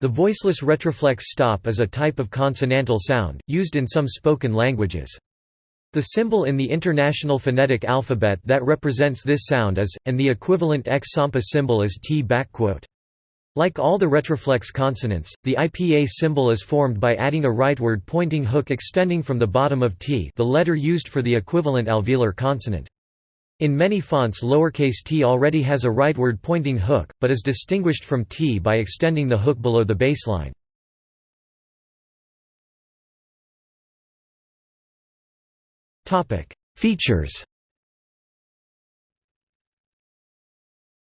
The voiceless retroflex stop is a type of consonantal sound, used in some spoken languages. The symbol in the International Phonetic Alphabet that represents this sound is, and the equivalent X-SAMPA symbol is T. Like all the retroflex consonants, the IPA symbol is formed by adding a rightward pointing hook extending from the bottom of T the letter used for the equivalent alveolar consonant. In many fonts lowercase t already has a rightward pointing hook, but is distinguished from t by extending the hook below the baseline. Features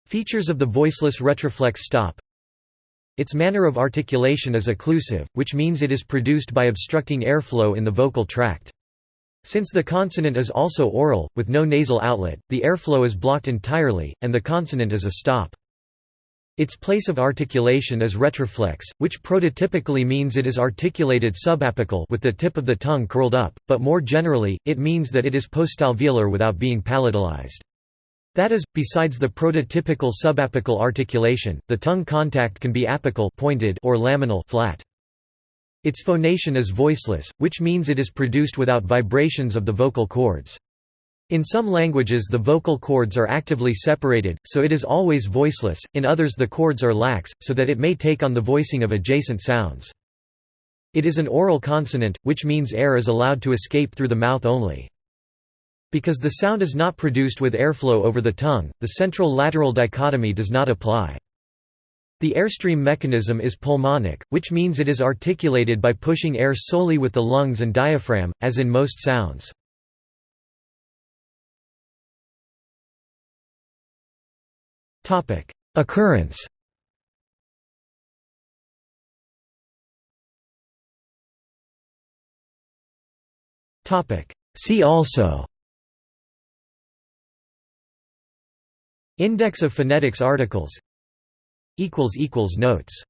Features of the voiceless retroflex stop Its manner of articulation is occlusive, which means it is produced by obstructing airflow in the vocal tract. Since the consonant is also oral, with no nasal outlet, the airflow is blocked entirely, and the consonant is a stop. Its place of articulation is retroflex, which prototypically means it is articulated subapical with the tip of the tongue curled up, but more generally, it means that it is postalveolar without being palatalized. That is, besides the prototypical subapical articulation, the tongue contact can be apical pointed or laminal flat. Its phonation is voiceless, which means it is produced without vibrations of the vocal cords. In some languages the vocal cords are actively separated, so it is always voiceless, in others the cords are lax, so that it may take on the voicing of adjacent sounds. It is an oral consonant, which means air is allowed to escape through the mouth only. Because the sound is not produced with airflow over the tongue, the central-lateral dichotomy does not apply. The airstream mechanism is pulmonic, which means it is articulated by pushing air solely with the lungs and diaphragm, as in most sounds. Occurrence. See also. Index of phonetics articles notes